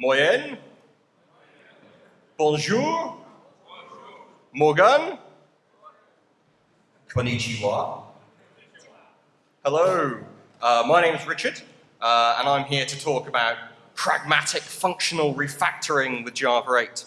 Moyenne? Bonjour? Morgan? Konnichiwa? Hello, uh, my name is Richard, uh, and I'm here to talk about pragmatic functional refactoring with Java 8,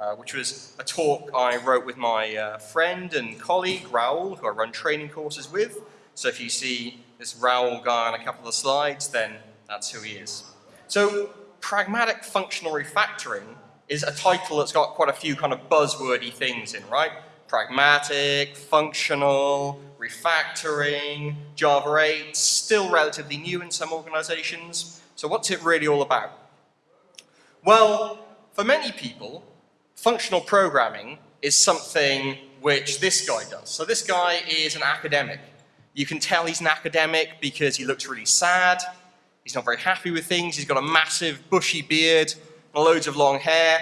uh, which was a talk I wrote with my uh, friend and colleague, Raoul, who I run training courses with. So if you see this Raoul guy on a couple of slides, then that's who he is. So pragmatic functional refactoring is a title that's got quite a few kind of buzzwordy things in, right? Pragmatic, functional, refactoring, Java 8, still relatively new in some organizations. So what's it really all about? Well, for many people, functional programming is something which this guy does. So this guy is an academic. You can tell he's an academic because he looks really sad, he's not very happy with things, he's got a massive bushy beard, loads of long hair.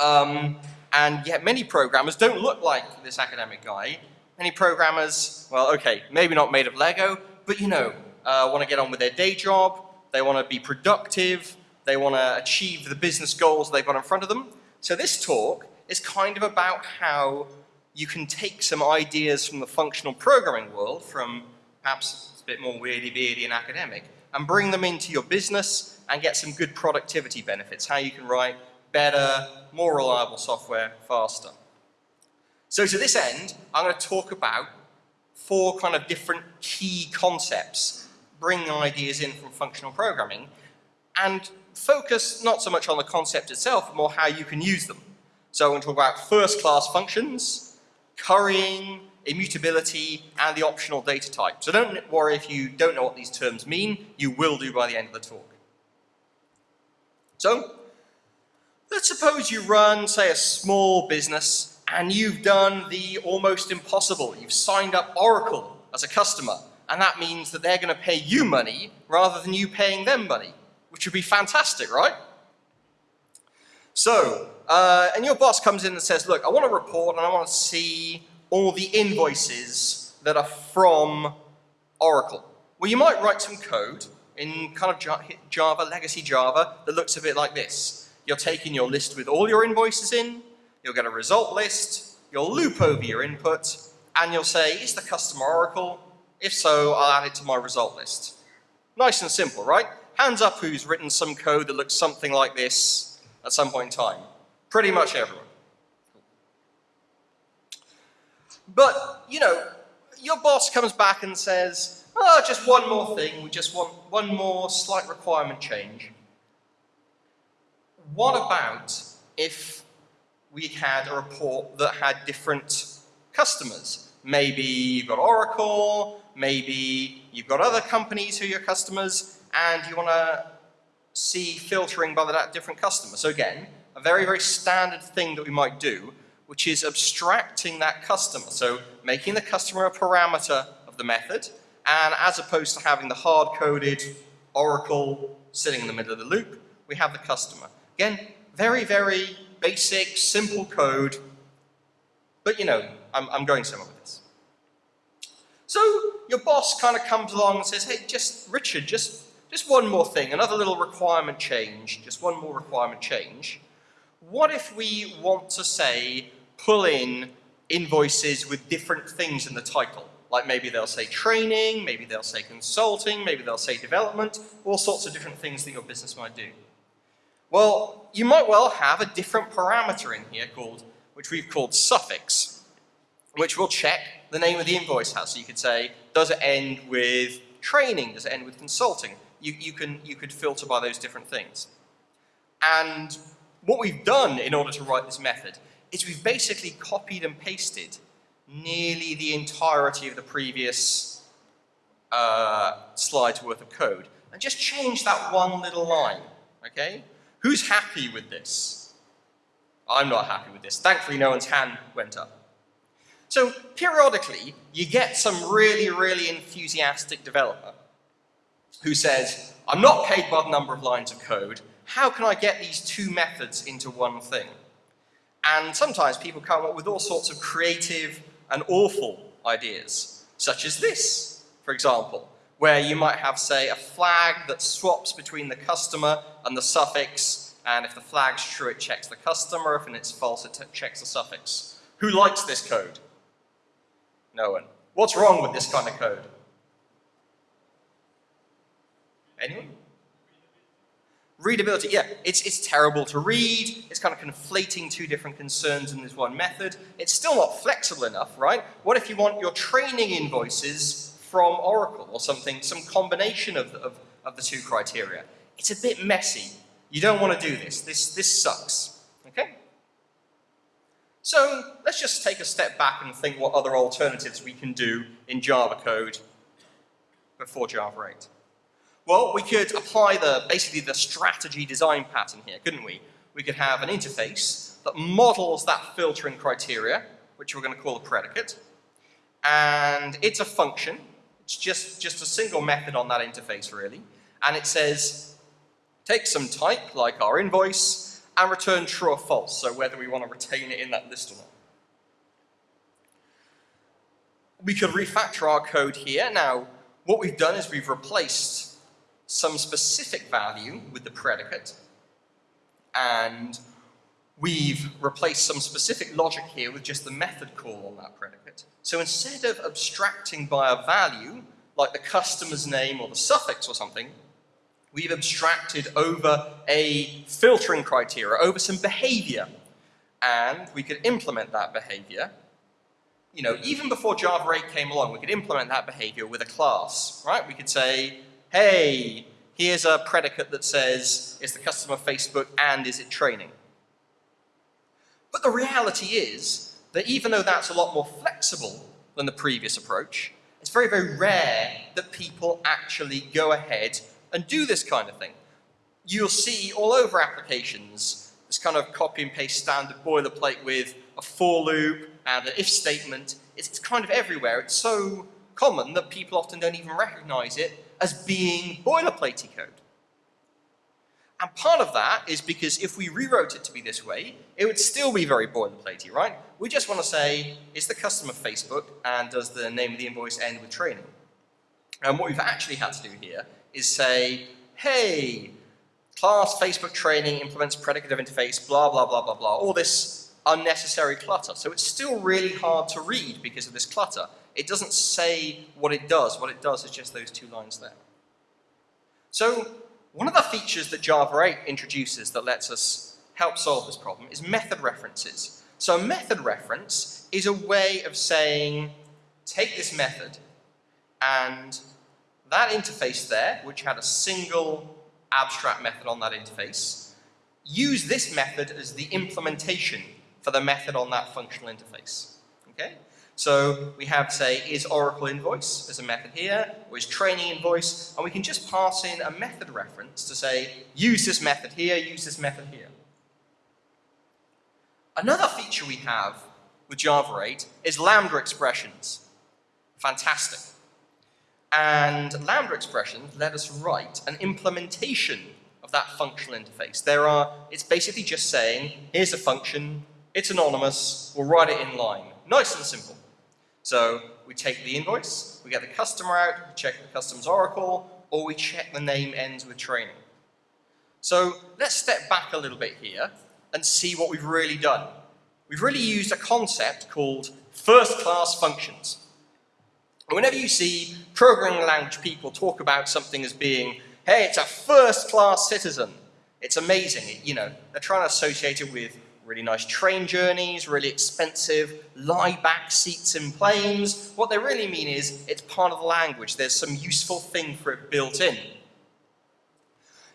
Um, and yet many programmers don't look like this academic guy. Many programmers, well, okay, maybe not made of Lego, but you know, uh, want to get on with their day job, they want to be productive, they want to achieve the business goals they've got in front of them. So this talk is kind of about how you can take some ideas from the functional programming world, from perhaps a bit more weirdy-beardy and academic, and bring them into your business and get some good productivity benefits, how you can write better, more reliable software faster. So to this end, I'm going to talk about four kind of different key concepts, bring ideas in from functional programming, and focus not so much on the concept itself, more how you can use them. So I'm going to talk about first-class functions, currying, immutability, and the optional data type. So don't worry if you don't know what these terms mean, you will do by the end of the talk. So, let's suppose you run, say, a small business, and you've done the almost impossible. You've signed up Oracle as a customer, and that means that they're going to pay you money rather than you paying them money, which would be fantastic, right? So, uh, and your boss comes in and says, look, I want a report and I want to see all the invoices that are from Oracle. Well, you might write some code in kind of Java, legacy Java, that looks a bit like this. You're taking your list with all your invoices in, you'll get a result list, you'll loop over your input, and you'll say, is the customer Oracle? If so, I'll add it to my result list. Nice and simple, right? Hands up who's written some code that looks something like this at some point in time. Pretty much everyone. But, you know, your boss comes back and says, oh, just one more thing, we just want one more slight requirement change. What about if we had a report that had different customers? Maybe you've got Oracle, maybe you've got other companies who are your customers, and you want to see filtering by that different customer. So again, a very, very standard thing that we might do which is abstracting that customer. So making the customer a parameter of the method, and as opposed to having the hard-coded Oracle sitting in the middle of the loop, we have the customer. Again, very, very basic, simple code, but you know, I'm, I'm going somewhere with this. So your boss kind of comes along and says, hey, just, Richard, just, just one more thing, another little requirement change, just one more requirement change. What if we want to say pull in invoices with different things in the title. Like maybe they'll say training, maybe they'll say consulting, maybe they'll say development, all sorts of different things that your business might do. Well, you might well have a different parameter in here called, which we've called suffix, which will check the name of the invoice has. So you could say, does it end with training? Does it end with consulting? You, you, can, you could filter by those different things. And what we've done in order to write this method is we've basically copied and pasted nearly the entirety of the previous uh, slide's worth of code and just changed that one little line, okay? Who's happy with this? I'm not happy with this. Thankfully, no one's hand went up. So periodically, you get some really, really enthusiastic developer who says, I'm not paid by the number of lines of code. How can I get these two methods into one thing? And sometimes people come up with all sorts of creative and awful ideas, such as this, for example, where you might have, say, a flag that swaps between the customer and the suffix, and if the flag's true, it checks the customer, if it's false, it checks the suffix. Who likes this code? No one. What's wrong with this kind of code? Anyone? Readability, yeah, it's, it's terrible to read, it's kind of conflating two different concerns in this one method. It's still not flexible enough, right? What if you want your training invoices from Oracle or something, some combination of, of, of the two criteria? It's a bit messy. You don't want to do this. This, this sucks, okay? So let's just take a step back and think what other alternatives we can do in Java code before Java 8. Well, we could apply the basically the strategy design pattern here, couldn't we? We could have an interface that models that filtering criteria, which we're going to call a predicate, and it's a function. It's just, just a single method on that interface, really. And it says, take some type, like our invoice, and return true or false, so whether we want to retain it in that list or not. We could refactor our code here. Now, what we've done is we've replaced some specific value with the predicate, and we've replaced some specific logic here with just the method call on that predicate. So instead of abstracting by a value, like the customer's name or the suffix or something, we've abstracted over a filtering criteria, over some behavior. And we could implement that behavior. You know, even before Java 8 came along, we could implement that behavior with a class, right? We could say, hey, here's a predicate that says, is the customer Facebook and is it training? But the reality is that even though that's a lot more flexible than the previous approach, it's very, very rare that people actually go ahead and do this kind of thing. You'll see all over applications this kind of copy and paste standard boilerplate with a for loop and an if statement. It's kind of everywhere. It's so common that people often don't even recognize it as being boilerplatey code. And part of that is because if we rewrote it to be this way, it would still be very boilerplatey, right? We just want to say, is the customer Facebook and does the name of the invoice end with training? And what we've actually had to do here is say, hey, class Facebook training implements predicative interface, blah, blah, blah, blah, blah, all this unnecessary clutter. So it's still really hard to read because of this clutter. It doesn't say what it does. What it does is just those two lines there. So one of the features that Java 8 introduces that lets us help solve this problem is method references. So a method reference is a way of saying, take this method and that interface there, which had a single abstract method on that interface, use this method as the implementation for the method on that functional interface. Okay? So we have, say, is Oracle invoice as a method here, or is training invoice, and we can just pass in a method reference to say, use this method here, use this method here. Another feature we have with Java 8 is Lambda expressions. Fantastic. And Lambda expressions let us write an implementation of that functional interface. There are, it's basically just saying, here's a function, it's anonymous, we'll write it in line. Nice and simple. So we take the invoice, we get the customer out, we check the customer's oracle, or we check the name ends with training. So let's step back a little bit here and see what we've really done. We've really used a concept called first-class functions. whenever you see programming language people talk about something as being, hey, it's a first-class citizen, it's amazing. You know, they're trying to associate it with really nice train journeys, really expensive lie back seats in planes. What they really mean is it's part of the language. There's some useful thing for it built in.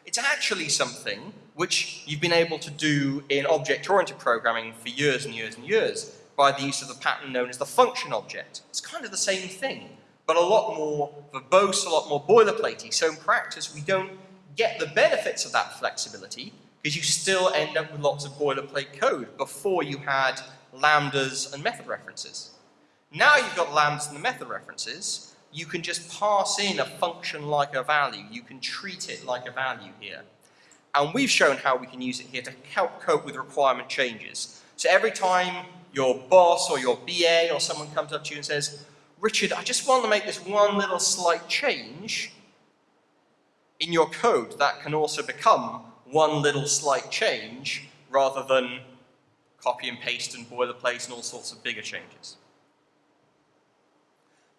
It's actually something which you've been able to do in object-oriented programming for years and years and years by the use of the pattern known as the function object. It's kind of the same thing, but a lot more verbose, a lot more boilerplatey. So in practice, we don't get the benefits of that flexibility because you still end up with lots of boilerplate code before you had lambdas and method references. Now you've got lambdas and the method references, you can just pass in a function like a value. You can treat it like a value here. And we've shown how we can use it here to help cope with requirement changes. So every time your boss or your BA or someone comes up to you and says, Richard, I just want to make this one little slight change in your code that can also become one little slight change rather than copy and paste and boilerplate and all sorts of bigger changes.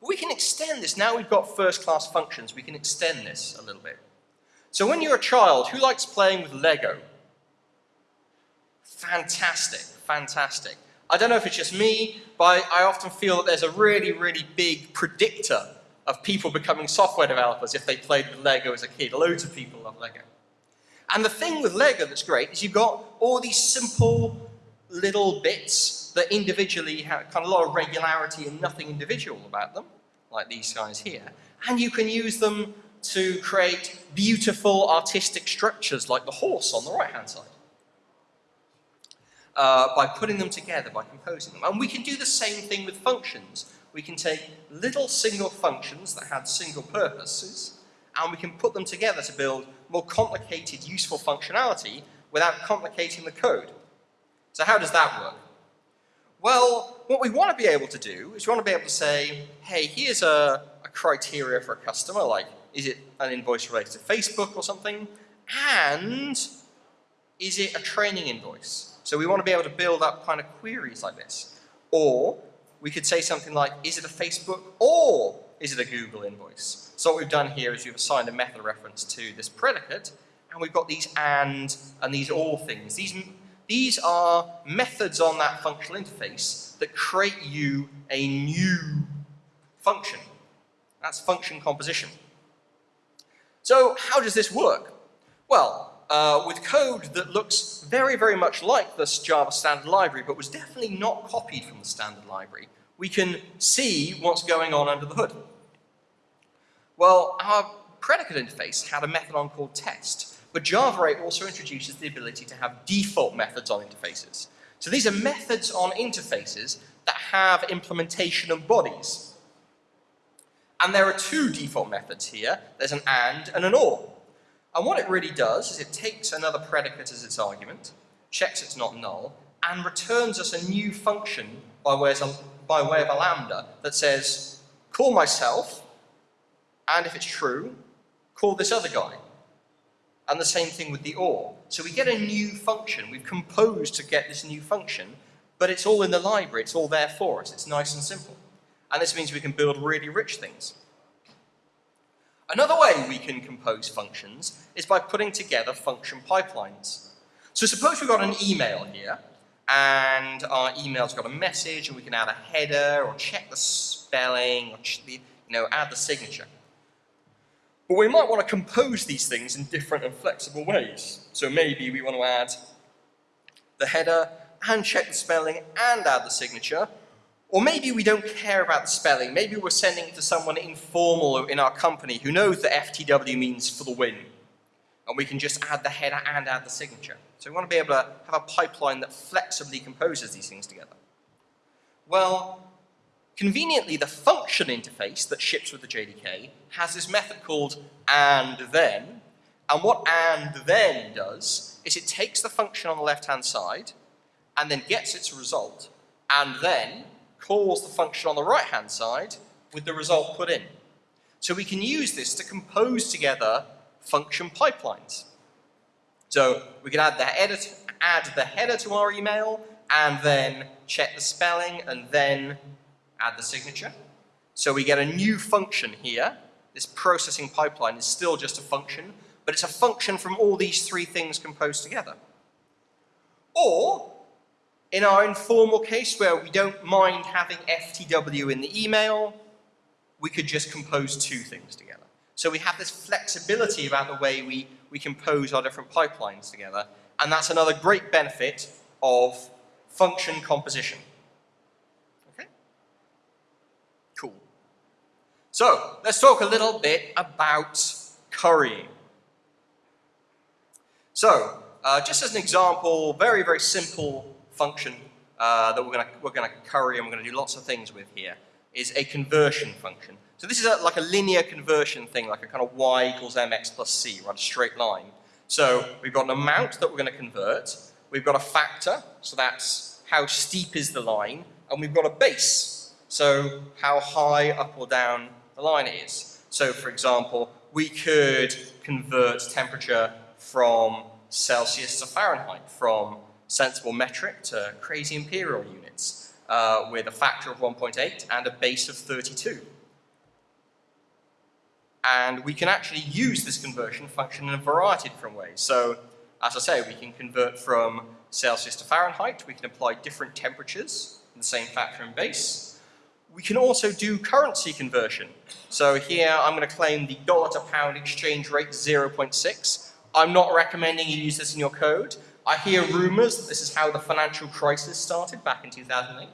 But we can extend this. Now we've got first-class functions, we can extend this a little bit. So when you're a child, who likes playing with Lego? Fantastic, fantastic. I don't know if it's just me, but I often feel that there's a really, really big predictor of people becoming software developers if they played with Lego as a kid. Loads of people love Lego. And the thing with Lego that's great is you've got all these simple little bits that individually have kind of a lot of regularity and nothing individual about them, like these guys here. And you can use them to create beautiful artistic structures like the horse on the right-hand side. Uh, by putting them together, by composing them. And we can do the same thing with functions. We can take little single functions that had single purposes, and we can put them together to build more complicated, useful functionality without complicating the code. So how does that work? Well, what we want to be able to do is we want to be able to say, hey, here's a, a criteria for a customer, like is it an invoice related to Facebook or something? And is it a training invoice? So we want to be able to build up kind of queries like this. Or we could say something like, is it a Facebook or is it a Google invoice? So what we've done here is we've assigned a method reference to this predicate, and we've got these and and these all things. These, these are methods on that functional interface that create you a new function. That's function composition. So how does this work? Well, uh, with code that looks very, very much like this Java standard library, but was definitely not copied from the standard library, we can see what's going on under the hood. Well, our predicate interface had a method on called test, but Java 8 also introduces the ability to have default methods on interfaces. So these are methods on interfaces that have implementation of bodies. And there are two default methods here. There's an and and an or. And what it really does is it takes another predicate as its argument, checks it's not null, and returns us a new function by way of, by way of a lambda that says, call myself, and if it's true, call this other guy. And the same thing with the or. So we get a new function. We've composed to get this new function, but it's all in the library. It's all there for us. It's nice and simple. And this means we can build really rich things. Another way we can compose functions is by putting together function pipelines. So suppose we've got an email here, and our email's got a message, and we can add a header, or check the spelling, or you know, add the signature. But we might want to compose these things in different and flexible ways. So maybe we want to add the header, and check the spelling, and add the signature, or maybe we don't care about the spelling. Maybe we're sending it to someone informal in our company who knows that FTW means for the win. And we can just add the header and add the signature. So we want to be able to have a pipeline that flexibly composes these things together. Well, conveniently, the function interface that ships with the JDK has this method called and then. And what and then does is it takes the function on the left-hand side and then gets its result and then calls the function on the right-hand side with the result put in. So we can use this to compose together function pipelines. So we can add the add the header to our email and then check the spelling and then add the signature. So we get a new function here. This processing pipeline is still just a function, but it's a function from all these three things composed together. Or in our informal case where we don't mind having FTW in the email, we could just compose two things together. So we have this flexibility about the way we, we compose our different pipelines together, and that's another great benefit of function composition. Okay? Cool. So, let's talk a little bit about currying. So, uh, just as an example, very, very simple function uh, that we're going we're gonna curry and we're going to do lots of things with here is a conversion function. So this is a, like a linear conversion thing, like a kind of y equals mx plus c, right, a straight line. So we've got an amount that we're going to convert, we've got a factor, so that's how steep is the line, and we've got a base. So how high up or down line is. So for example, we could convert temperature from Celsius to Fahrenheit, from sensible metric to crazy imperial units, uh, with a factor of 1.8 and a base of 32. And we can actually use this conversion function in a variety of different ways. So, as I say, we can convert from Celsius to Fahrenheit, we can apply different temperatures in the same factor and base. We can also do currency conversion. So here I'm going to claim the dollar to pound exchange rate 0.6. I'm not recommending you use this in your code. I hear rumors that this is how the financial crisis started back in 2008.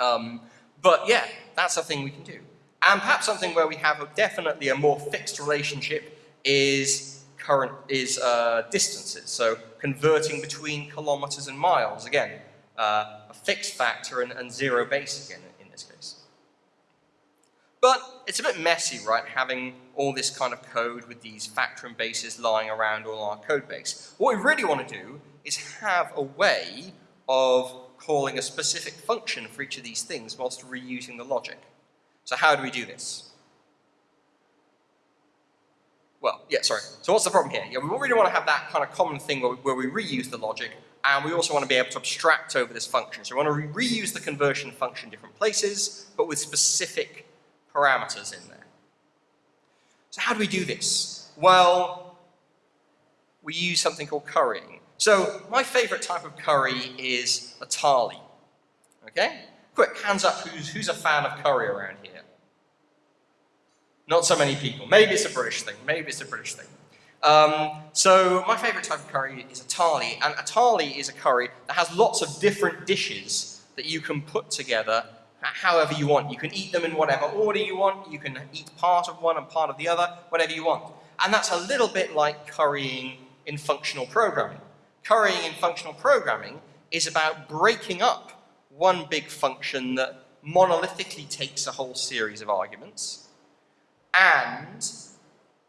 Um, but yeah, that's a thing we can do. And perhaps something where we have a, definitely a more fixed relationship is current is uh, distances. So converting between kilometers and miles, again, uh, a fixed factor and, and zero base again in this case. But it's a bit messy, right, having all this kind of code with these factor and bases lying around all our code base. What we really want to do is have a way of calling a specific function for each of these things whilst reusing the logic. So how do we do this? Well, yeah, sorry. So what's the problem here? Yeah, we really want to have that kind of common thing where we, where we reuse the logic, and we also want to be able to abstract over this function. So we want to re reuse the conversion function in different places, but with specific parameters in there. So how do we do this? Well, we use something called currying. So my favorite type of curry is a thali. Okay? Quick, hands up who's, who's a fan of curry around here? Not so many people. Maybe it's a British thing. Maybe it's a British thing. Um, so my favorite type of curry is a thali, and a thali is a curry that has lots of different dishes that you can put together however you want. You can eat them in whatever order you want. You can eat part of one and part of the other, whatever you want. And that's a little bit like currying in functional programming. Currying in functional programming is about breaking up one big function that monolithically takes a whole series of arguments and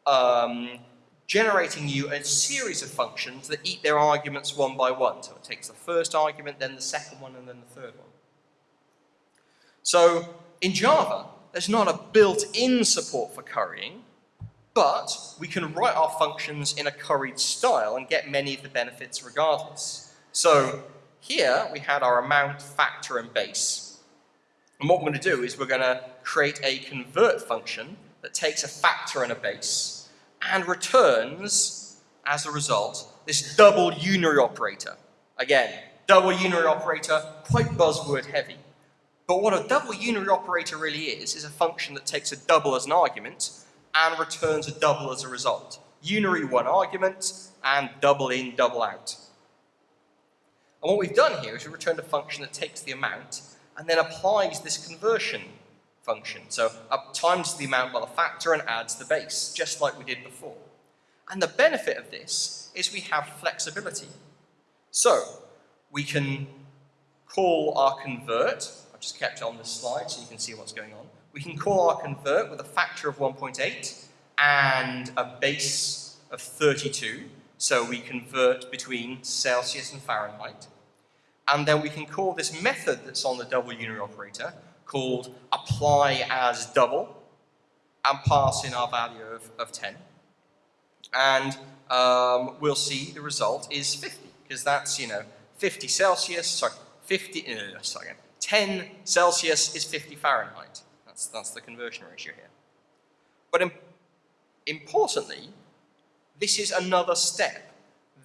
um, generating you a series of functions that eat their arguments one by one. So it takes the first argument, then the second one, and then the third one. So in Java, there's not a built-in support for currying, but we can write our functions in a curried style and get many of the benefits regardless. So here we had our amount, factor, and base. And what we're going to do is we're going to create a convert function that takes a factor and a base and returns, as a result, this double unary operator. Again, double unary operator, quite buzzword heavy. But what a double unary operator really is, is a function that takes a double as an argument and returns a double as a result. Unary one argument and double in, double out. And what we've done here is we've returned a function that takes the amount and then applies this conversion function. So up times the amount by the factor and adds the base, just like we did before. And the benefit of this is we have flexibility. So we can call our convert, I've just kept it on this slide so you can see what's going on. We can call our convert with a factor of 1.8 and a base of 32. So we convert between Celsius and Fahrenheit. And then we can call this method that's on the double unary operator called apply as double and pass in our value of, of 10. And um, we'll see the result is 50, because that's, you know, 50 Celsius, sorry, 50, uh, sorry, 10 Celsius is 50 Fahrenheit. That's, that's the conversion ratio here. But Im importantly, this is another step.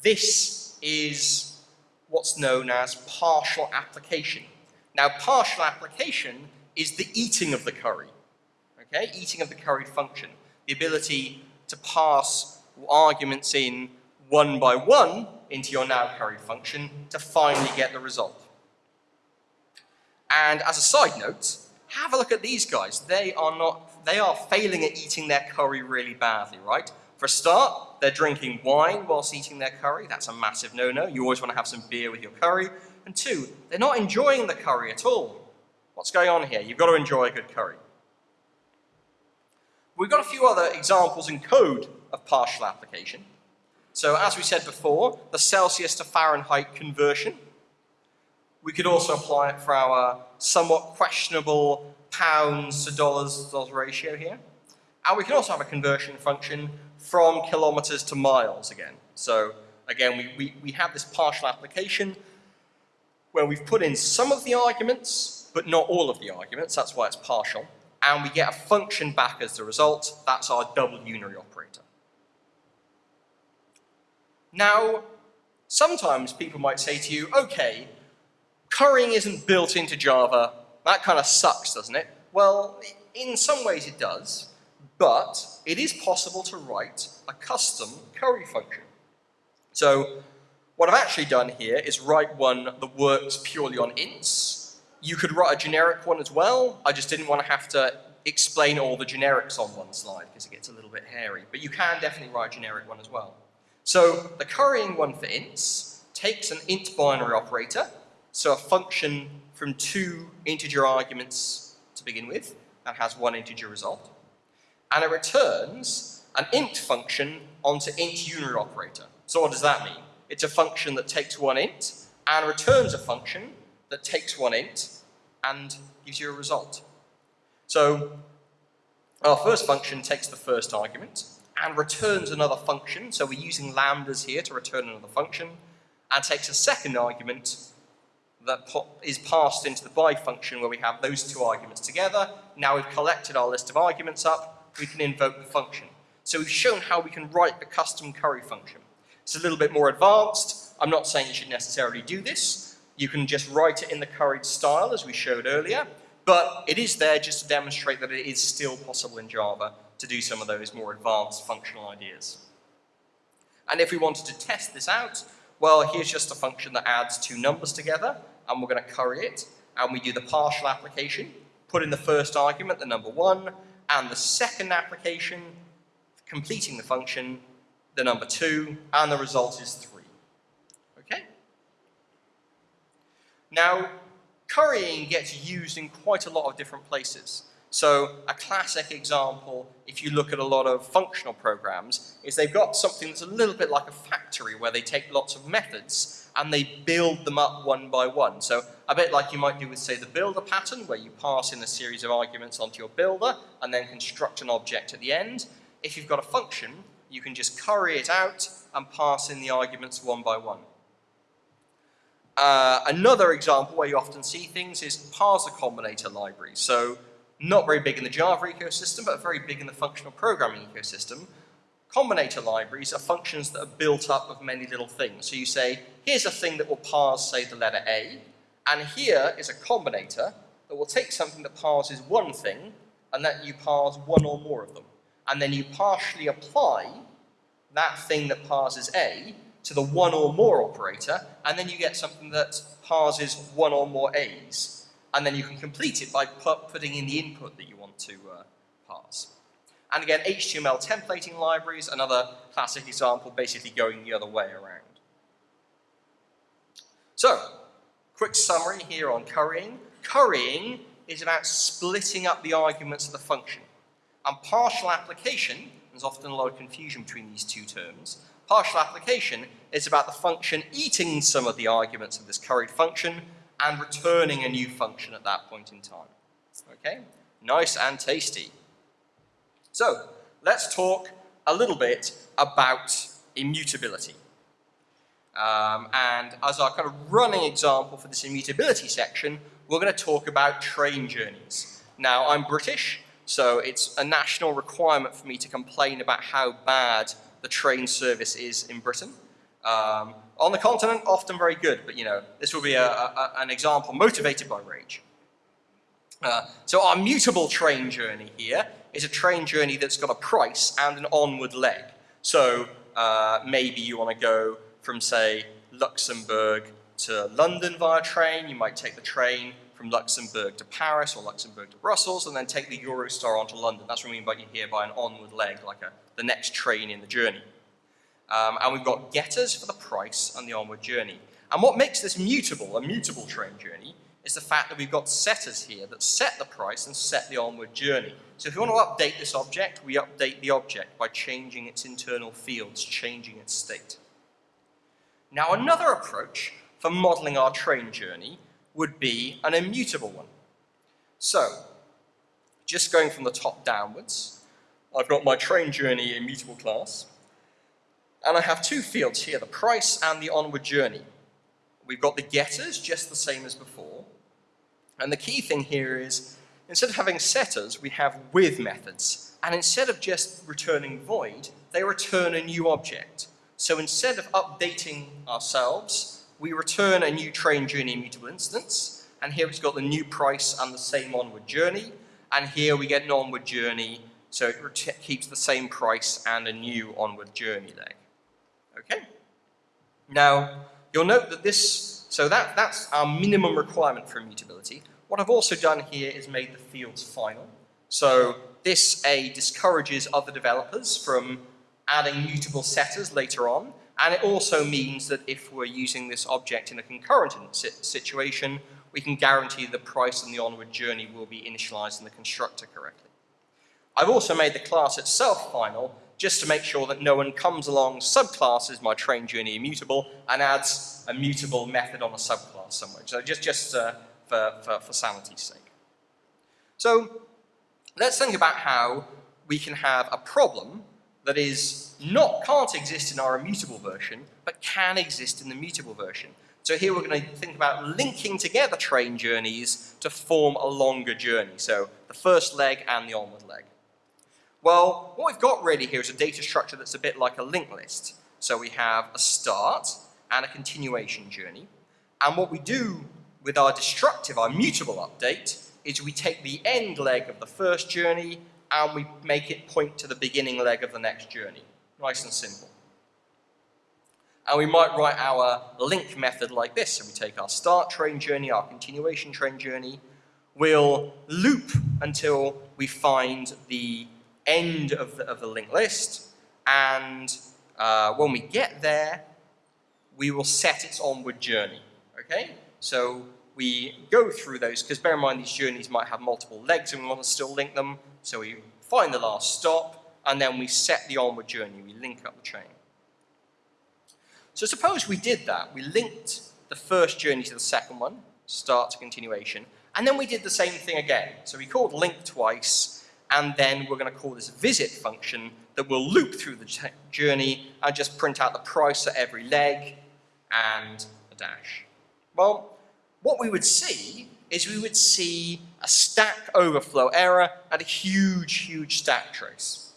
This is what's known as partial application. Now, partial application is the eating of the curry. Okay, eating of the curried function. The ability to pass arguments in one by one into your now curried function to finally get the result. And as a side note, have a look at these guys. They are not, they are failing at eating their curry really badly, right? For a start, they're drinking wine whilst eating their curry. That's a massive no-no. You always want to have some beer with your curry. And two, they're not enjoying the curry at all. What's going on here? You've got to enjoy a good curry. We've got a few other examples in code of partial application. So as we said before, the Celsius to Fahrenheit conversion We could also apply it for our somewhat questionable pounds to dollars, ratio here. And we can also have a conversion function from kilometers to miles again. So again, we, we, we have this partial application where we've put in some of the arguments, but not all of the arguments. That's why it's partial. And we get a function back as the result. That's our double unary operator. Now, sometimes people might say to you, okay, currying isn't built into Java. That kind of sucks, doesn't it? Well, in some ways it does, but it is possible to write a custom curry function. So what I've actually done here is write one that works purely on ints. You could write a generic one as well. I just didn't want to have to explain all the generics on one slide because it gets a little bit hairy. But you can definitely write a generic one as well. So the currying one for ints takes an int binary operator, so a function from two integer arguments to begin with that has one integer result, and it returns an int function onto int unary operator. So what does that mean? It's a function that takes one int and returns a function that takes one int and gives you a result. So our first function takes the first argument, and returns another function. So we're using lambdas here to return another function and takes a second argument that is passed into the by function where we have those two arguments together. Now we've collected our list of arguments up, we can invoke the function. So we've shown how we can write the custom curry function. It's a little bit more advanced. I'm not saying you should necessarily do this. You can just write it in the curried style as we showed earlier, but it is there just to demonstrate that it is still possible in Java to do some of those more advanced functional ideas. And if we wanted to test this out, well, here's just a function that adds two numbers together, and we're going to curry it, and we do the partial application, put in the first argument, the number one, and the second application, completing the function, the number two, and the result is three. Okay? Now, currying gets used in quite a lot of different places. So a classic example, if you look at a lot of functional programs, is they've got something that's a little bit like a factory where they take lots of methods and they build them up one by one. So a bit like you might do with, say, the builder pattern, where you pass in a series of arguments onto your builder and then construct an object at the end. If you've got a function, you can just curry it out and pass in the arguments one by one. Uh, another example where you often see things is parser combinator libraries. So not very big in the Java ecosystem, but very big in the functional programming ecosystem. Combinator libraries are functions that are built up of many little things. So you say, here's a thing that will parse, say, the letter A, and here is a combinator that will take something that parses one thing, and that you parse one or more of them. And then you partially apply that thing that parses A to the one or more operator, and then you get something that parses one or more A's and then you can complete it by put, putting in the input that you want to uh, pass. And again, HTML templating libraries, another classic example, basically going the other way around. So, quick summary here on currying. Currying is about splitting up the arguments of the function. And partial application, there's often a lot of confusion between these two terms, partial application is about the function eating some of the arguments of this curried function and returning a new function at that point in time. Okay, nice and tasty. So let's talk a little bit about immutability. Um, and as our kind of running example for this immutability section, we're going to talk about train journeys. Now, I'm British, so it's a national requirement for me to complain about how bad the train service is in Britain. Um, on the continent, often very good, but you know, this will be a, a, an example motivated by rage. Uh, so our mutable train journey here is a train journey that's got a price and an onward leg. So uh, maybe you want to go from, say, Luxembourg to London via train. You might take the train from Luxembourg to Paris or Luxembourg to Brussels and then take the Eurostar onto London. That's what I mean by here by an onward leg, like a, the next train in the journey. Um, and we've got getters for the price and the onward journey. And what makes this mutable, a mutable train journey, is the fact that we've got setters here that set the price and set the onward journey. So if we want to update this object, we update the object by changing its internal fields, changing its state. Now another approach for modeling our train journey would be an immutable one. So, just going from the top downwards, I've got my train journey immutable class, and I have two fields here, the price and the onward journey. We've got the getters, just the same as before, and the key thing here is, instead of having setters, we have with methods, and instead of just returning void, they return a new object. So instead of updating ourselves, we return a new train journey immutable instance, and here it's got the new price and the same onward journey, and here we get an onward journey, so it keeps the same price and a new onward journey leg. Okay? Now, you'll note that this, so that, that's our minimum requirement for immutability. What I've also done here is made the fields final. So this A discourages other developers from adding mutable setters later on, and it also means that if we're using this object in a concurrent situation, we can guarantee the price and the onward journey will be initialized in the constructor correctly. I've also made the class itself final, just to make sure that no one comes along subclasses my train journey immutable and adds a mutable method on a subclass somewhere. So just, just uh, for, for, for sanity's sake. So let's think about how we can have a problem that is not, can't exist in our immutable version, but can exist in the mutable version. So here we're going to think about linking together train journeys to form a longer journey. So the first leg and the onward leg. Well, what we've got really here is a data structure that's a bit like a linked list. So we have a start and a continuation journey. And what we do with our destructive, our mutable update, is we take the end leg of the first journey and we make it point to the beginning leg of the next journey. Nice and simple. And we might write our link method like this. So we take our start train journey, our continuation train journey. We'll loop until we find the end of the, of the linked list. And uh, when we get there, we will set its onward journey. Okay? So we go through those, because bear in mind these journeys might have multiple legs and we want to still link them. So we find the last stop, and then we set the onward journey. We link up the chain. So suppose we did that. We linked the first journey to the second one, start to continuation, and then we did the same thing again. So we called link twice, and then we're going to call this visit function that will loop through the journey and just print out the price at every leg and a dash. Well, what we would see is we would see a stack overflow error and a huge, huge stack trace.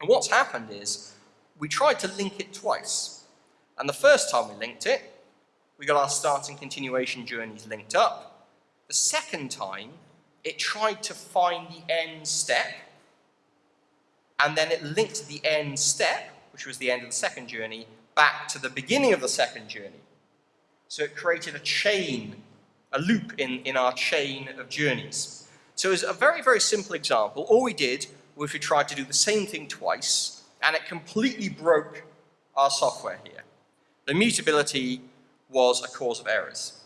And what's happened is we tried to link it twice. And the first time we linked it, we got our start and continuation journeys linked up. The second time, it tried to find the end step, and then it linked the end step, which was the end of the second journey, back to the beginning of the second journey. So it created a chain, a loop in, in our chain of journeys. So as a very, very simple example. All we did was we tried to do the same thing twice, and it completely broke our software here. The mutability was a cause of errors.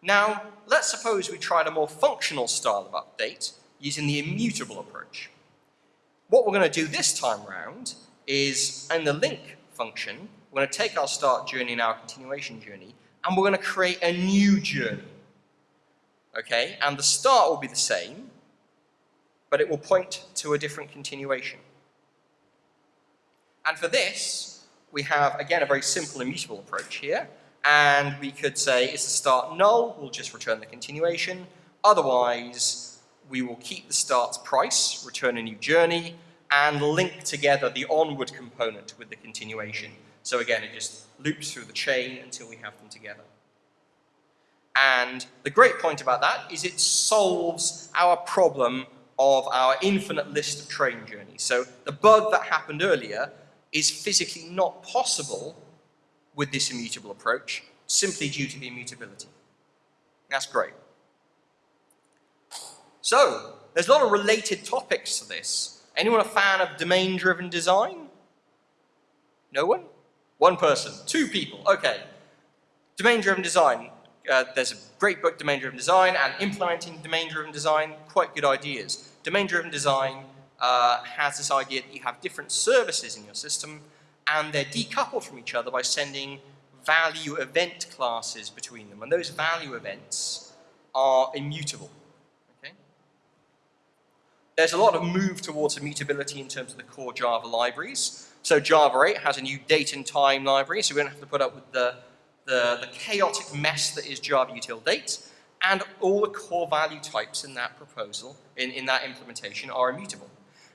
Now, let's suppose we tried a more functional style of update using the immutable approach. What we're going to do this time round is, in the link function, we're going to take our start journey and our continuation journey, and we're going to create a new journey. Okay, and the start will be the same, but it will point to a different continuation. And for this, we have, again, a very simple immutable approach here. And we could say, is the start null? We'll just return the continuation. Otherwise, we will keep the start's price, return a new journey, and link together the onward component with the continuation. So again, it just loops through the chain until we have them together. And the great point about that is it solves our problem of our infinite list of train journeys. So the bug that happened earlier is physically not possible with this immutable approach, simply due to the immutability. That's great. So, there's a lot of related topics to this. Anyone a fan of domain-driven design? No one? One person, two people, okay. Domain-driven design, uh, there's a great book, Domain-Driven Design, and implementing domain-driven design, quite good ideas. Domain-driven design uh, has this idea that you have different services in your system, and they're decoupled from each other by sending value event classes between them, and those value events are immutable. Okay? There's a lot of move towards immutability in terms of the core Java libraries. So Java 8 has a new date and time library, so we don't have to put up with the, the, the chaotic mess that is Java util date, and all the core value types in that proposal, in, in that implementation, are immutable.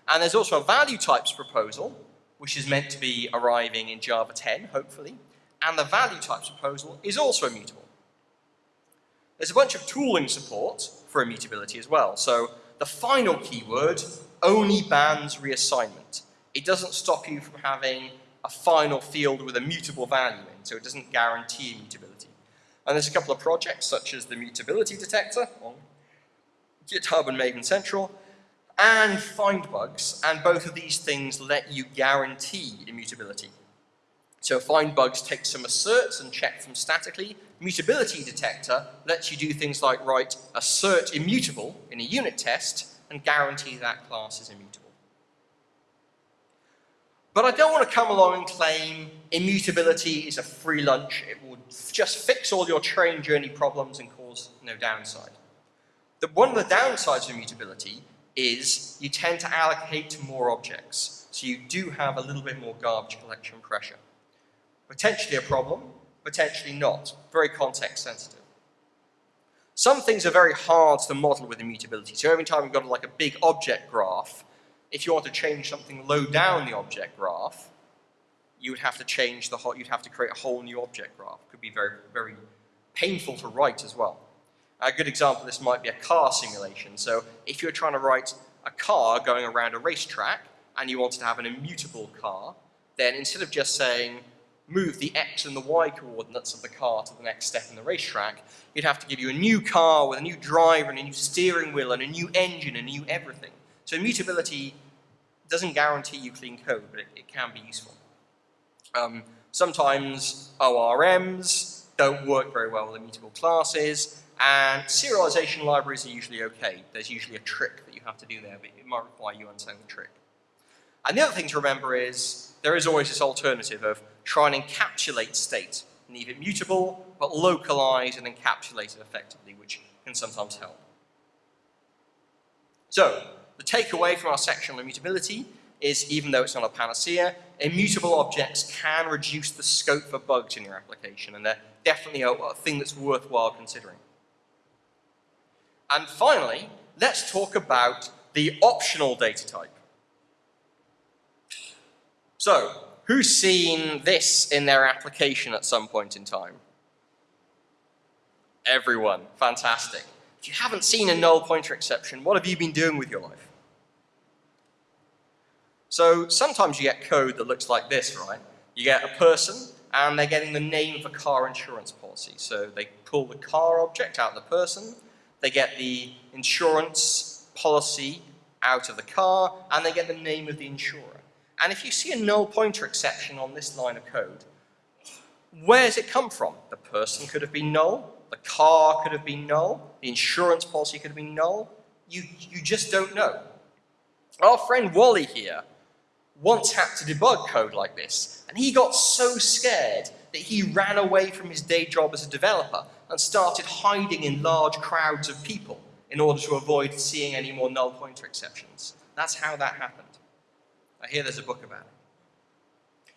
And there's also a value types proposal, which is meant to be arriving in Java 10, hopefully, and the value types proposal is also immutable. There's a bunch of tooling support for immutability as well. So the final keyword only bans reassignment. It doesn't stop you from having a final field with a mutable value in, so it doesn't guarantee immutability. And there's a couple of projects, such as the mutability detector on GitHub and Maven Central, and FindBugs, and both of these things let you guarantee immutability. So FindBugs takes some asserts and checks them statically. Mutability detector lets you do things like write assert immutable in a unit test and guarantee that class is immutable. But I don't want to come along and claim immutability is a free lunch. It will just fix all your train journey problems and cause no downside. The, one of the downsides of immutability is you tend to allocate more objects. So you do have a little bit more garbage collection pressure. Potentially a problem, potentially not. Very context sensitive. Some things are very hard to model with immutability. So every time you've got like a big object graph, if you want to change something low down the object graph, you would have to change the whole, you'd have to create a whole new object graph. It could be very, very painful to write as well. A good example this might be a car simulation. So if you're trying to write a car going around a racetrack and you wanted to have an immutable car, then instead of just saying move the x and the y coordinates of the car to the next step in the racetrack, you'd have to give you a new car with a new driver and a new steering wheel and a new engine and a new everything. So immutability doesn't guarantee you clean code, but it, it can be useful. Um, sometimes ORMs don't work very well with immutable classes, and serialization libraries are usually okay. There's usually a trick that you have to do there, but it might require you understanding the trick. And the other thing to remember is there is always this alternative of try and encapsulate state. Leave it mutable, but localize and encapsulate it effectively, which can sometimes help. So, the takeaway from our section on immutability is even though it's not a panacea, immutable objects can reduce the scope for bugs in your application, and they're definitely a, a thing that's worthwhile considering. And finally, let's talk about the optional data type. So, Who's seen this in their application at some point in time? Everyone. Fantastic. If you haven't seen a null pointer exception, what have you been doing with your life? So sometimes you get code that looks like this, right? You get a person and they're getting the name of a car insurance policy. So they pull the car object out of the person, they get the insurance policy out of the car, and they get the name of the insurer. And if you see a null pointer exception on this line of code, where does it come from? The person could have been null, the car could have been null, the insurance policy could have been null. You, you just don't know. Our friend Wally here once had to debug code like this, and he got so scared that he ran away from his day job as a developer and started hiding in large crowds of people in order to avoid seeing any more null pointer exceptions. That's how that happened. I hear there's a book about it.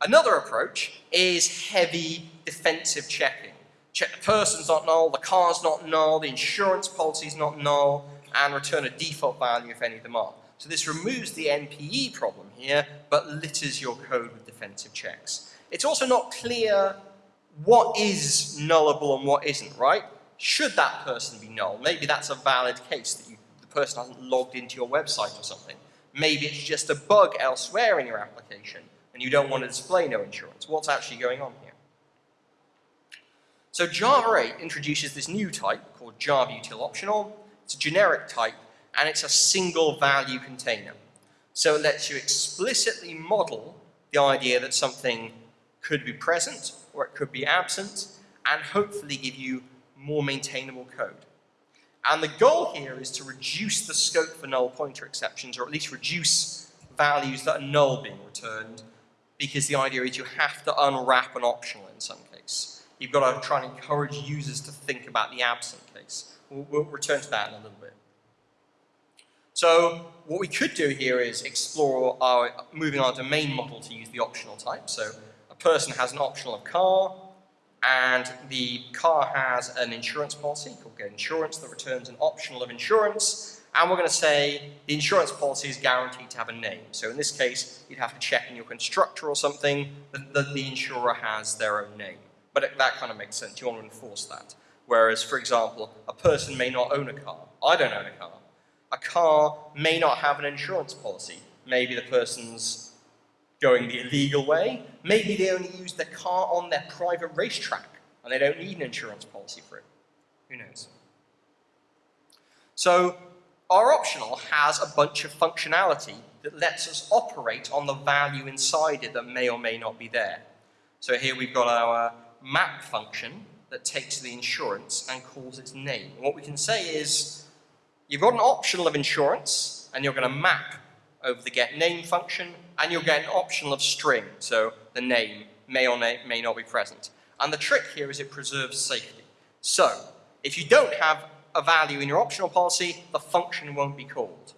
Another approach is heavy defensive checking. Check the person's not null, the car's not null, the insurance policy's not null, and return a default value if any of them are. So this removes the NPE problem here, but litters your code with defensive checks. It's also not clear what is nullable and what isn't, right? Should that person be null? Maybe that's a valid case that you, the person hasn't logged into your website or something. Maybe it's just a bug elsewhere in your application and you don't want to display no insurance. What's actually going on here? So Java 8 introduces this new type called Java Util Optional. It's a generic type and it's a single value container. So it lets you explicitly model the idea that something could be present or it could be absent and hopefully give you more maintainable code. And the goal here is to reduce the scope for null pointer exceptions, or at least reduce values that are null being returned because the idea is you have to unwrap an optional in some case. You've got to try and encourage users to think about the absent case. We'll, we'll return to that in a little bit. So what we could do here is explore our, moving our domain model to use the optional type. So a person has an optional of car, and the car has an insurance policy called Get Insurance that returns an optional of insurance, and we're going to say the insurance policy is guaranteed to have a name. So in this case, you'd have to check in your constructor or something that, that the insurer has their own name. But it, that kind of makes sense. You want to enforce that. Whereas, for example, a person may not own a car. I don't own a car. A car may not have an insurance policy. Maybe the person's going the illegal way. Maybe they only use their car on their private racetrack and they don't need an insurance policy for it. Who knows? So our optional has a bunch of functionality that lets us operate on the value inside it that may or may not be there. So here we've got our map function that takes the insurance and calls its name. And what we can say is, you've got an optional of insurance, and you're going to map over the get name function, and you'll get an optional of string, so the name may or may not be present. And the trick here is it preserves safety. So, if you don't have a value in your optional policy, the function won't be called,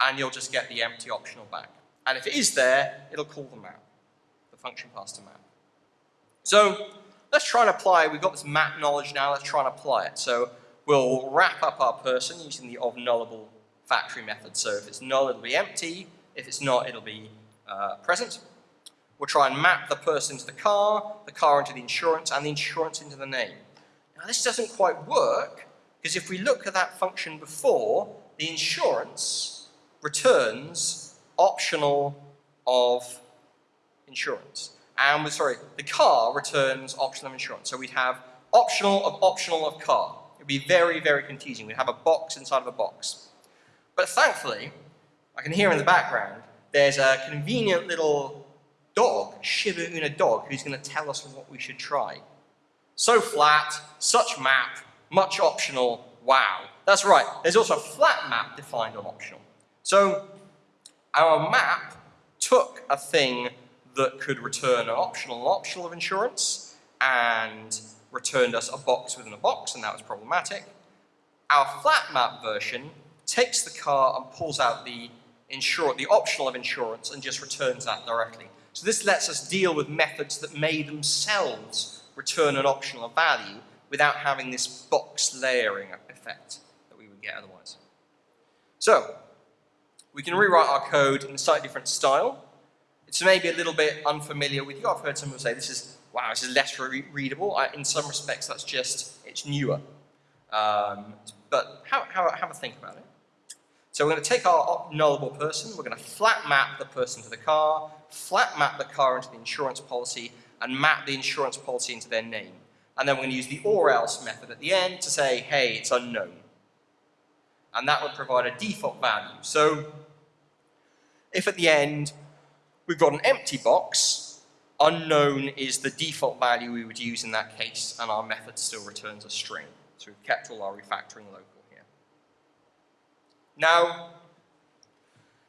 and you'll just get the empty optional back. And if it is there, it'll call the map, the function passed to map. So, let's try and apply, we've got this map knowledge now, let's try and apply it. So, we'll wrap up our person using the of nullable factory method. So if it's null, it'll be empty. If it's not, it'll be uh, present. We'll try and map the person into the car, the car into the insurance, and the insurance into the name. Now this doesn't quite work, because if we look at that function before, the insurance returns optional of insurance. And we're sorry, the car returns optional of insurance. So we'd have optional of optional of car. It'd be very, very confusing. We'd have a box inside of a box. But thankfully, I can hear in the background, there's a convenient little dog, Shiba Inu dog, who's going to tell us what we should try. So flat, such map, much optional, wow. That's right, there's also a flat map defined on optional. So our map took a thing that could return an optional and optional of insurance and returned us a box within a box, and that was problematic. Our flat map version takes the car and pulls out the, the optional of insurance and just returns that directly. So this lets us deal with methods that may themselves return an optional value without having this box layering effect that we would get otherwise. So, we can rewrite our code in a slightly different style. It's maybe a little bit unfamiliar with you. I've heard some people say this is, wow, this is less re readable. I, in some respects, that's just, it's newer. Um, but have, have, have a think about it. So we're going to take our nullable person, we're going to flat map the person to the car, flat map the car into the insurance policy, and map the insurance policy into their name. And then we're going to use the or else method at the end to say, hey, it's unknown. And that would provide a default value. So if at the end we've got an empty box, unknown is the default value we would use in that case, and our method still returns a string. So we've kept all our refactoring local. Here. Now,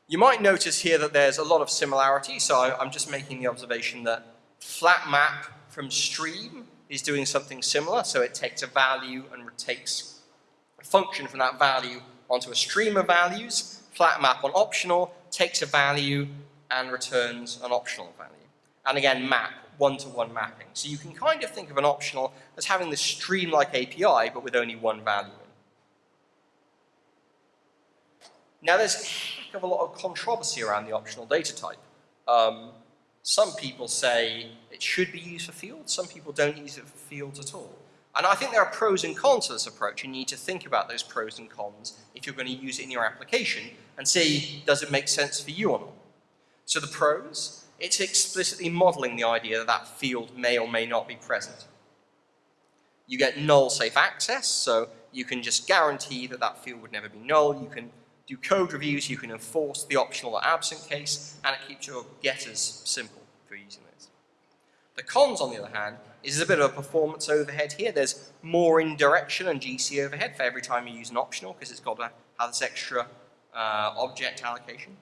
you might notice here that there's a lot of similarity, so I'm just making the observation that flat map from stream is doing something similar, so it takes a value and takes a function from that value onto a stream of values. Flat map on optional takes a value and returns an optional value. And again, map, one-to-one -one mapping. So you can kind of think of an optional as having this stream-like API, but with only one value Now there's a heck of a lot of controversy around the optional data type. Um, some people say it should be used for fields, some people don't use it for fields at all. And I think there are pros and cons to this approach. You need to think about those pros and cons if you're going to use it in your application and see, does it make sense for you or not? So the pros, it's explicitly modeling the idea that that field may or may not be present. You get null safe access, so you can just guarantee that that field would never be null. You can do code reviews, you can enforce the optional or absent case, and it keeps your getters simple for using this. The cons, on the other hand, is a bit of a performance overhead here. There's more indirection and GC overhead for every time you use an optional because it's got to have this extra uh, object allocation.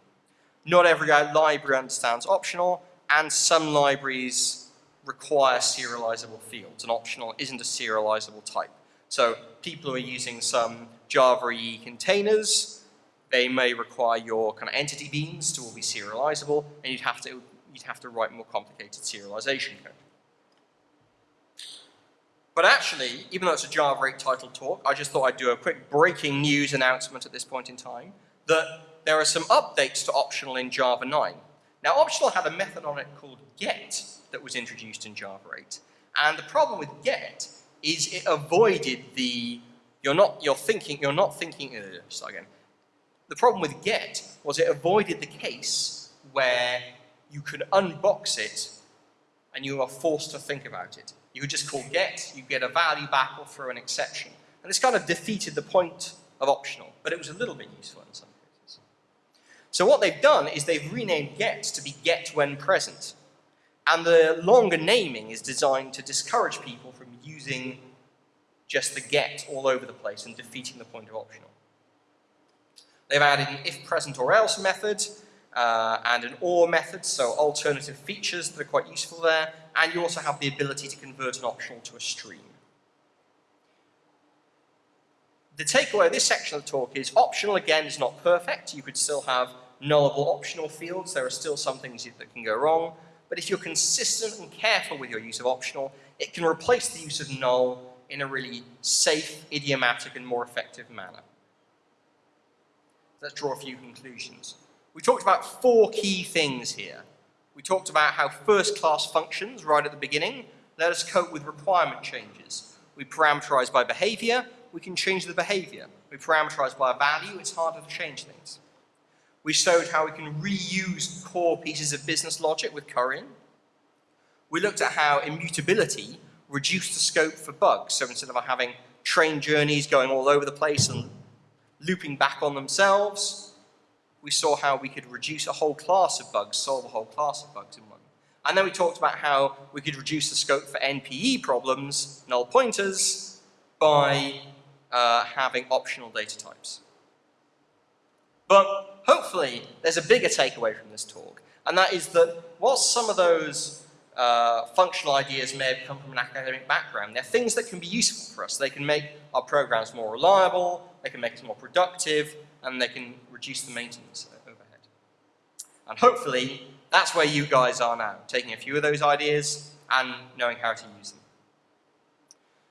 Not every library understands optional, and some libraries require serializable fields. An optional isn't a serializable type. So people who are using some Java EE containers, they may require your kind of entity beans to all be serializable, and you'd have to you'd have to write more complicated serialization code. But actually, even though it's a Java 8 title talk, I just thought I'd do a quick breaking news announcement at this point in time that there are some updates to optional in Java 9. Now, optional had a method on it called get that was introduced in Java 8. And the problem with get is it avoided the, you're not, you're thinking, you're not thinking, uh, start again. The problem with get was it avoided the case where you could unbox it and you are forced to think about it. You could just call get, you get a value back or throw an exception. And this kind of defeated the point of optional, but it was a little bit useful in some. So what they've done is they've renamed get to be get when present. And the longer naming is designed to discourage people from using just the get all over the place and defeating the point of optional. They've added an if present or else method, uh, and an OR method, so alternative features that are quite useful there, and you also have the ability to convert an optional to a stream. The takeaway of this section of the talk is optional, again, is not perfect. You could still have nullable optional fields. There are still some things that can go wrong. But if you're consistent and careful with your use of optional, it can replace the use of null in a really safe, idiomatic, and more effective manner. Let's draw a few conclusions. We talked about four key things here. We talked about how first-class functions, right at the beginning, let us cope with requirement changes. We parameterize by behavior, we can change the behavior. We parameterize by a value, it's harder to change things. We showed how we can reuse core pieces of business logic with currying. We looked at how immutability reduced the scope for bugs. So instead of having train journeys going all over the place and looping back on themselves, we saw how we could reduce a whole class of bugs, solve a whole class of bugs in one. And then we talked about how we could reduce the scope for NPE problems, null pointers, by uh, having optional data types. But hopefully there's a bigger takeaway from this talk, and that is that whilst some of those uh, functional ideas may have come from an academic background, they're things that can be useful for us. They can make our programs more reliable, they can make us more productive, and they can reduce the maintenance overhead. And hopefully, that's where you guys are now, taking a few of those ideas and knowing how to use them.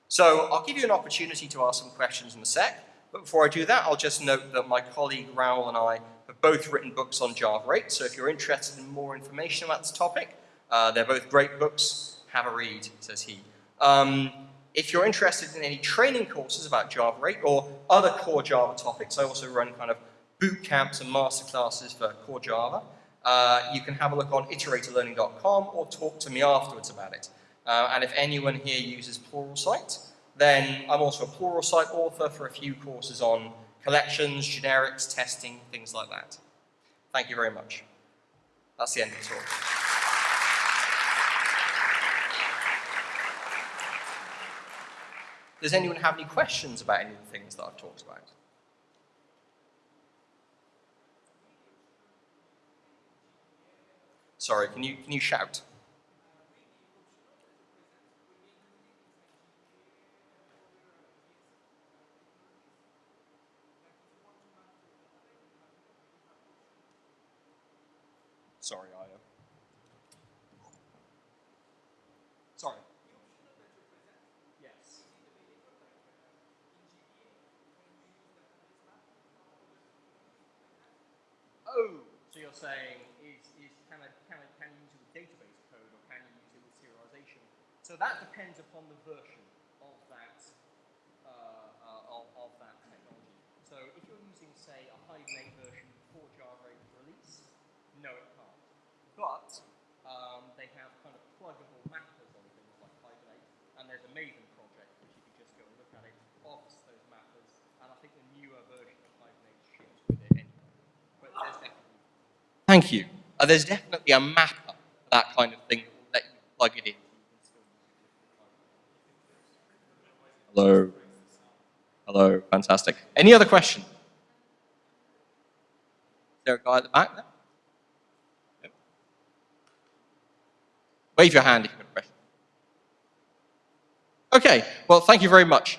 So I'll give you an opportunity to ask some questions in a sec, but before I do that, I'll just note that my colleague Raoul and I have both written books on Java 8, so if you're interested in more information about this topic, uh, they're both great books, have a read, says he. Um, if you're interested in any training courses about Java 8 or other core Java topics, I also run kind of boot camps and masterclasses for core Java. Uh, you can have a look on iteratorlearning.com or talk to me afterwards about it. Uh, and if anyone here uses Pluralsight, then I'm also a Pluralsight author for a few courses on collections, generics, testing, things like that. Thank you very much. That's the end of the talk. Does anyone have any questions about any of the things that I've talked about? Sorry, can you, can you shout? Sorry, I you're saying is, is can, I, can, I, can you use it with database code or can you use it with serialization? So that depends upon the version of that, uh, uh, of, of, that technology. So if you're using, say, a Hibernate version before Java 8 release, no it can't. But um, they have kind of pluggable mappers on things like Hibernate, project, which if you just go and look at it, those and I think the newer version of ships with it anyway. But there's definitely Thank you. Uh, there's definitely a mapper for that kind of thing that will let you plug it in. Hello. Hello. Fantastic. Any other question? Is there a guy at the back there? Wave your hand if you've got a question. Okay, well, thank you very much.